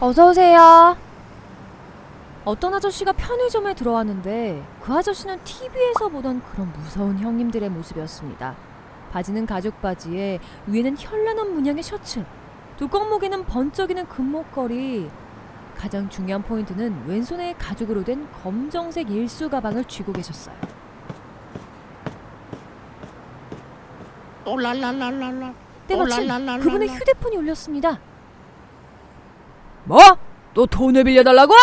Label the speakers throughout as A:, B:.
A: 어서 오세요. 어떤 아저씨가 편의점에 들어왔는데 그 아저씨는 TV에서 보던 그런 무서운 형님들의 모습이었습니다. 바지는 가죽 바지에 위에는 현란한 문양의 셔츠, 두꺼목에는 번쩍이는 금목걸이. 가장 중요한 포인트는 왼손에 가죽으로 된 검정색 일수 가방을 쥐고 계셨어요. 때마침. 그분의 휴대폰이 울렸습니다.
B: 뭐? 또 돈을 빌려달라고?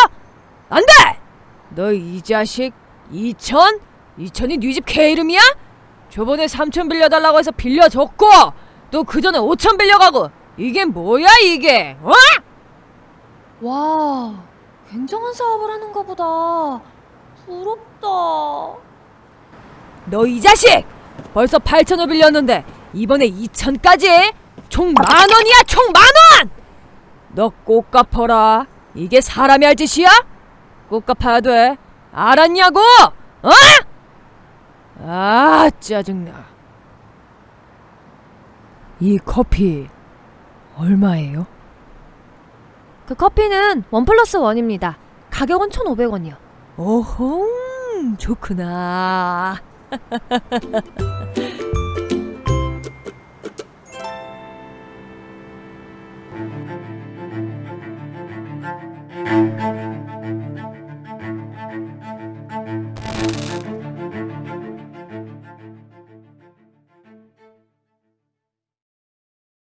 B: 안 돼! 너 이 자식 2천? 2천이 네 집 개 이름이야? 저번에 3천 빌려달라고 해서 빌려줬고 또 그 전에 5천 빌려가고 이게 뭐야 이게? 어?
A: 와, 굉장한 사업을 하는가 보다. 부럽다.
B: 너 이 자식! 벌써 8천을 빌렸는데 이번에 2천까지? 총 만 원이야 총만 원! 너 꼭 갚아라 이게 사람이 할 짓이야? 꼭 갚아야 돼 알았냐고? 어? 아 짜증나 이 커피 얼마예요?
A: 그 커피는 원 플러스 원입니다. 가격은 1,500원이요.
B: 오홍 좋구나